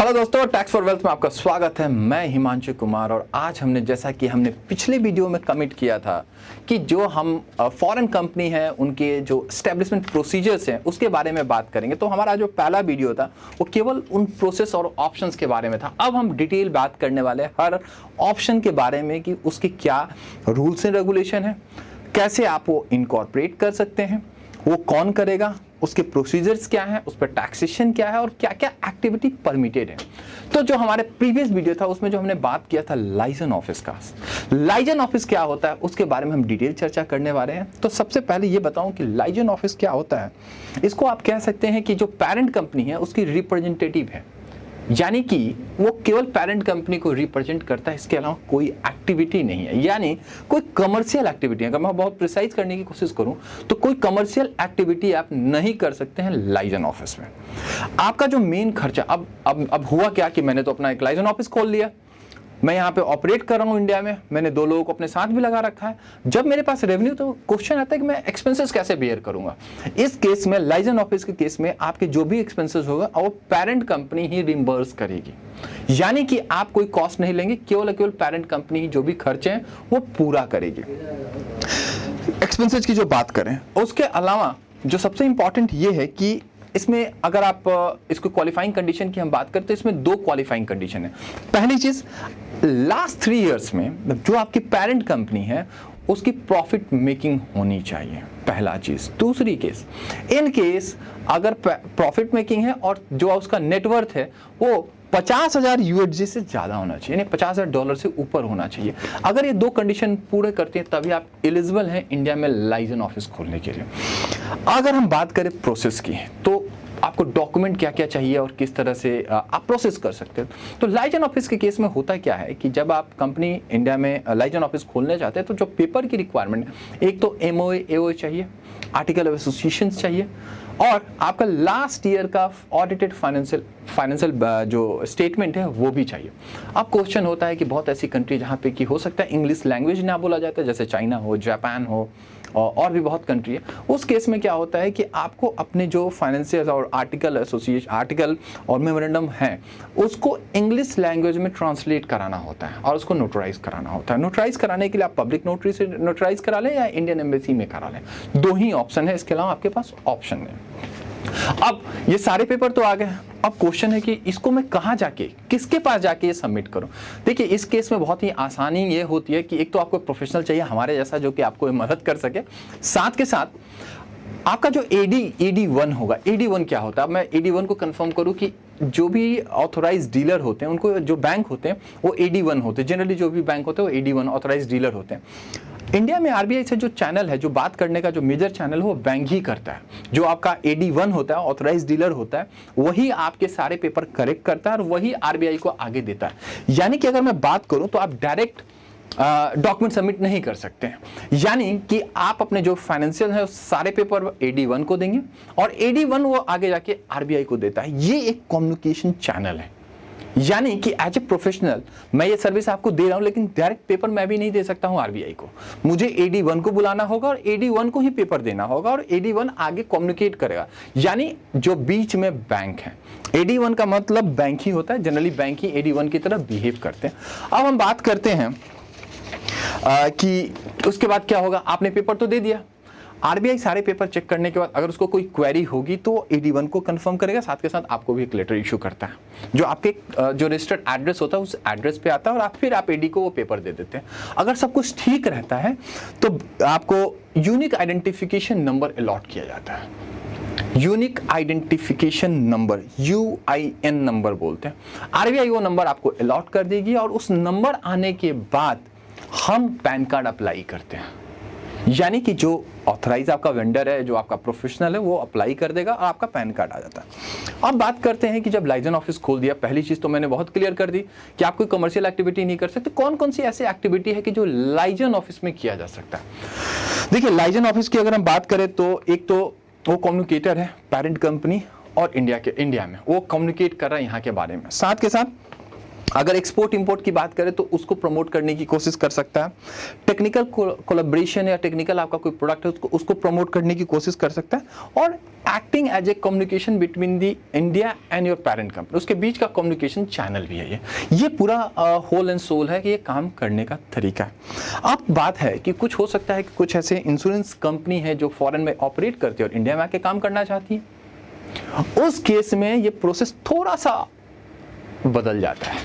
Hello दोस्तों tax for wealth में आपका स्वागत है। मैं हिमांशु कुमार और आज हमने, जैसा कि हमने पिछले वीडियो में कमिट किया था कि जो हम फॉरेन कंपनी है, उनके जो स्टैब्लिशमेंट प्रोसीजर्स हैं, उसके बारे में बात करेंगे। तो हमारा जो पहला वीडियो था, वो केवल उन प्रोसेस और ऑप्शंस के बारे में था। अब हम डिटेल बात करने वाले हर ऑप्शन के बारे में कि उसके क्या रूल्स एंड रेगुलेशन है, कैसे आप वो इनकॉर्पोरेट कर सकते हैं, वो कौन करेगा उसके प्रोसीजर्स क्या है, उस पर टैक्सेशन क्या है और क्या क्या एक्टिविटी परमिटेड है। तो जो हमारे प्रीवियस वीडियो था, उसमें जो हमने बात किया था लाइजन ऑफ़िस का। लाइजन ऑफ़िस क्या होता है, उसके बारे में हम डिटेल चर्चा करने वाले हैं। तो सबसे पहले ये बताऊँ कि लाइजन ऑफ़िस क्या होता है। इसको आप कह सकते हैं कि जो पेरेंट कंपनी है, उसकी रिप्रेजेंटेटिव है। यानी कि वो केवल पेरेंट कंपनी को रिप्रेजेंट करता है, इसके अलावा कोई एक्टिविटी नहीं है। यानी कोई कमर्शियल एक्टिविटी अगर मैं बहुत प्रिसाइज करने की कोशिश करूँ तो कोई कमर्शियल एक्टिविटी आप नहीं कर सकते हैं लाइजन ऑफ़िस में। आपका जो मेन खर्चा, अब अब अब हुआ क्या कि मैंने तो अपना एक लाइजन ऑफ़िस खोल लिया? मैं यहाँ पे ऑपरेट कर रहा हूँ इंडिया में। मैंने दो लोगों को अपने साथ भी लगा रखा है। जब मेरे पास रेवेन्यू तो क्वेश्चन आता है कि मैं एक्सपेंसेस कैसे बियर करूँगा। इस केस में लाइजन ऑफ़िस के केस में आपके जो भी एक्सपेंसेस होगा वो पेरेंट कंपनी ही रिम्बर्स करेगी। यानी कि आप कोई कॉस्ट नहीं लेंगे केवल केवल पेरेंट कंपनी ही जो भी खर्चे हैं वो पूरा करेगी। एक्सपेंसेस की जो बात करें उसके अलावा जो सबसे इंपॉर्टेंट ये है कि इसमें अगर आप इसको क्वालिफाइंग कंडीशन की हम बात करें तो इसमें दो क्वालिफाइंग कंडीशन है। पहली चीज़ लास्ट थ्री इयर्स में जो आपकी पेरेंट कंपनी है, उसकी प्रॉफिट मेकिंग होनी चाहिए, पहला चीज़। दूसरी केस इन केस अगर प्रॉफिट मेकिंग है और जो उसका नेटवर्थ है, वो पचास हज़ार यूएसजी से ज़्यादा होना चाहिए पचास हज़ार डॉलर से ऊपर होना चाहिए। अगर ये दो कंडीशन पूरे करते हैं, तभी आप एलिजिबल हैं इंडिया में लाइजन ऑफ़िस खोलने के लिए। अगर हम बात करें प्रोसेस की तो आपको डॉक्यूमेंट क्या क्या चाहिए और किस तरह से आप प्रोसेस कर सकते हैं। तो लाइजन ऑफ़िस के केस में होता क्या है कि जब आप कंपनी इंडिया में लाइजन ऑफ़िस खोलने जाते हैं तो जो पेपर की रिक्वायरमेंट है एक तो एम ओ चाहिए आर्टिकल ऑफ़ एसोसिएशन चाहिए और आपका लास्ट ईयर का ऑडिटेड फाइनेंशियल फाइनेंशियल जो स्टेटमेंट है, वो भी चाहिए। अब क्वेश्चन होता है कि बहुत ऐसी कंट्री जहाँ पे कि हो सकता है इंग्लिश लैंग्वेज ना बोला जाता है जैसे चाइना हो जापान हो और भी बहुत कंट्री है। उस केस में क्या होता है कि आपको अपने जो फाइनेंशियल और आर्टिकल एसोसिएशन आर्टिकल और मेमोरेंडम है, उसको इंग्लिश लैंग्वेज में ट्रांसलेट कराना होता है और उसको नोटराइज कराना होता है। नोटराइज कराने के लिए आप पब्लिक नोटरी से नोटराइज करा लें या इंडियन एम्बेसी में करा लें। दो ही ऑप्शन है, इसके अलावा आपके पास ऑप्शन है। अब ये सारे पेपर तो आ गए। अब क्वेश्चन है कि इसको मैं कहाँ जाके, किसके पास जाके ये सबमिट करूँ? देखिए, इस केस में बहुत ही आसानी ये होती है कि एक तो आपको प्रोफेशनल चाहिए हमारे जैसा जो कि आपको मदद कर सके। साथ के साथ, आपका जो एडी एडी वन होगा एडी वन क्या होता है? अब मैं एडी वन को कंफर्म करूँ कि जो भी ऑथोराइज डीलर होते हैं, उनको जो बैंक होते हैं, वो एडी वन होते हैं। जनरली जो भी बैंक होते हैं, वो एडी वन ऑथोराइज डीलर होते हैं। इंडिया में आरबीआई से जो चैनल है, जो बात करने का जो मेजर चैनल है, वो बैंक ही करता है। जो आपका एडी वन होता है ऑथोराइज डीलर होता है, वही आपके सारे पेपर करेक्ट करता है और वही आरबीआई को आगे देता है। यानी कि अगर मैं बात करूँ तो आप डायरेक्ट डॉक्यूमेंट सबमिट नहीं कर सकते हैं। यानी कि आप अपने जो फाइनेंशियल है सारे पेपर एडी वन को देंगे और एडी वन वो आगे जाके आरबीआई को देता है। ये एक कम्युनिकेशन चैनल है। यानी कि एज ए प्रोफेशनल मैं ये सर्विस आपको दे रहा हूँ लेकिन डायरेक्ट पेपर मैं भी नहीं दे सकता हूँ आरबीआई को। मुझे एडी वन को बुलाना होगा और एडी वन को ही पेपर देना होगा और एडी वन आगे कम्युनिकेट करेगा। यानी जो बीच में बैंक है। एडी वन का मतलब बैंक ही होता है। जनरली बैंक ही एडी वन की तरह बिहेव करते हैं। अब हम बात करते हैं आ, कि उसके बाद क्या होगा? आपने पेपर तो दे दिया। आरबीआई सारे पेपर चेक करने के बाद अगर उसको कोई क्वेरी होगी तो एडी वन को कंफर्म करेगा, साथ के साथ आपको भी एक लेटर इशू करता है। जो आपके जो रजिस्टर्ड एड्रेस होता है, उस एड्रेस पे आता है और आप, फिर आप एडी को वो पेपर दे देते हैं। अगर सब कुछ ठीक रहता है तो आपको यूनिक आइडेंटिफिकेशन नंबर अलॉट किया जाता है। Unique identification number U I N number बोलते हैं। आरबीआई वो नंबर आपको अलॉट कर देगी और उस नंबर आने के बाद हम पैन कार्ड अप्लाई करते हैं। यानी कि जो ऑथराइज आपका वेंडर है, जो आपका प्रोफेशनल है, वो अप्लाई कर देगा और आपका पैन कार्ड आ जाता है। अब बात करते हैं कि जब लाइजन ऑफ़िस खोल दिया, पहली चीज़ तो मैंने बहुत क्लियर कर दी कि आप कोई कमर्शियल एक्टिविटी नहीं कर सकते। कौन कौन सी ऐसी एक्टिविटी है कि जो लाइजन ऑफ़िस में किया जा सकता है? देखिए लाइजन ऑफ़िस की अगर हम बात करें तो एक तो वो कम्युनिकेटर है पेरेंट कंपनी और इंडिया के इंडिया में। वो कम्युनिकेट कर रहा है यहाँ के बारे में। साथ के साथ अगर एक्सपोर्ट इंपोर्ट की बात करें तो उसको प्रमोट करने की कोशिश कर सकता है। टेक्निकल कोलाब्रेशन या टेक्निकल आपका कोई प्रोडक्ट है, उसको उसको प्रमोट करने की कोशिश कर सकता है। और acting as a communication between the India and your parent company उसके बीच का कम्युनिकेशन चैनल भी है ये। ये पूरा होल एंड सोल है कि ये काम करने का तरीका है। अब बात है कि कुछ हो सकता है कि कुछ ऐसे इंश्योरेंस कंपनी है जो फॉरेन में ऑपरेट करती है और इंडिया में आके काम करना चाहती है। उस केस में ये प्रोसेस थोड़ा सा बदल जाता है।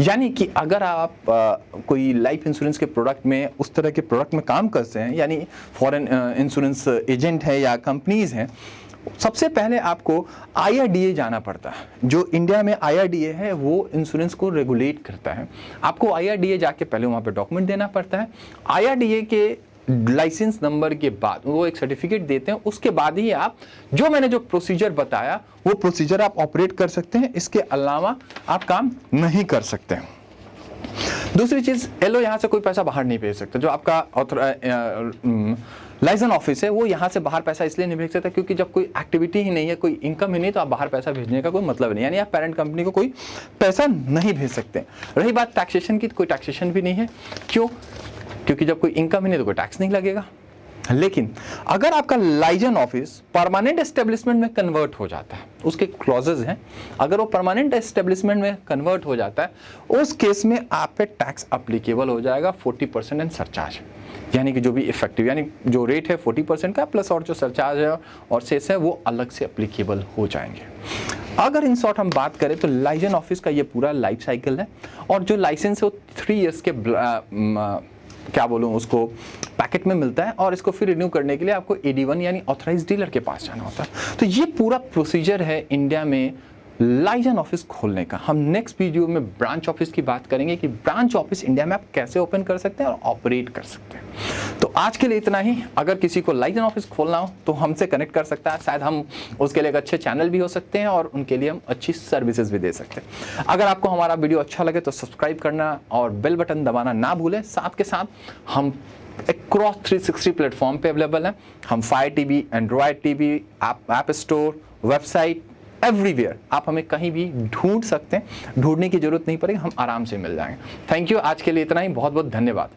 यानी कि अगर आप आ, कोई लाइफ इंश्योरेंस के प्रोडक्ट में उस तरह के प्रोडक्ट में काम करते हैं यानी फॉरेन इंश्योरेंस एजेंट है या कंपनीज़ हैं सबसे पहले आपको आईआरडीए जाना पड़ता है। जो इंडिया में आईआरडीए है वो इंश्योरेंस को रेगुलेट करता है। आपको आईआरडीए जाके पहले वहाँ पे डॉक्यूमेंट देना पड़ता है। IRDA के लाइसेंस नंबर के बाद वो एक सर्टिफिकेट देते हैं। उसके बाद ही आप जो मैंने जो प्रोसीजर बताया, वो प्रोसीजर आप ऑपरेट कर सकते हैं। इसके अलावा आप काम नहीं कर सकते हैं। दूसरी चीज़ एलो यहाँ से कोई पैसा बाहर नहीं भेज सकता। जो आपका लाइसेंस ऑफ़िस है, वो यहाँ से बाहर पैसा इसलिए नहीं भेज सकता क्योंकि जब कोई एक्टिविटी ही नहीं है, कोई इनकम ही नहीं तो आप बाहर पैसा भेजने का कोई मतलब नहीं यानी आप पेरेंट कंपनी को कोई पैसा नहीं भेज सकते। रही बात टैक्सेशन की तो कोई टैक्सेशन भी नहीं है। क्यों? क्योंकि जब कोई इनकम ही नहीं तो कोई टैक्स नहीं लगेगा। लेकिन अगर आपका लाइजन ऑफ़िस परमानेंट एस्टेब्लिशमेंट में कन्वर्ट हो जाता है, उसके क्लॉजेज हैं, अगर वो परमानेंट एस्टेब्लिशमेंट में कन्वर्ट हो जाता है, उस केस में आप पे टैक्स अप्लीकेबल हो जाएगा 40 परसेंट एंड सरचार्ज यानी कि जो भी इफ़ेक्टिव यानी जो रेट है 40 परसेंट का प्लस और जो सरचार्ज है और सेस है, वो अलग से अप्लीकेबल हो जाएँगे। अगर इन शॉर्ट हम बात करें तो लाइजन ऑफ़िस का ये पूरा लाइफ साइकिल है, और जो लाइसेंस है वो थ्री ईयर्स के क्या बोलूँ, उसको पैकेट में मिलता है और इसको फिर रिन्यू करने के लिए आपको वन यानी ऑथराइज डीलर के पास जाना होता है। तो ये पूरा प्रोसीजर है इंडिया में लाइजन ऑफ़िस खोलने का। हम नेक्स्ट वीडियो में ब्रांच ऑफ़िस की बात करेंगे कि ब्रांच ऑफ़िस इंडिया में आप कैसे ओपन कर सकते हैं और ऑपरेट कर सकते हैं। तो आज के लिए इतना ही। अगर किसी को लाइजन ऑफ़िस खोलना हो तो हमसे कनेक्ट कर सकता है। शायद हम उसके लिए एक अच्छे चैनल भी हो सकते हैं और उनके लिए हम अच्छी सर्विसेज़ भी दे सकते हैं। अगर आपको हमारा वीडियो अच्छा लगे तो सब्सक्राइब करना और बेल बटन दबाना ना भूलें। साथ के साथ हम क्रॉस 360 प्लेटफॉर्म पे अवेलेबल है। हम Fire TV Android TV app store website everywhere आप हमें कहीं भी ढूंढ सकते हैं। ढूँढने की ज़रूरत नहीं पड़ेगी, हम आराम से मिल जाएँगे। थैंक यू आज के लिए इतना ही। बहुत बहुत धन्यवाद।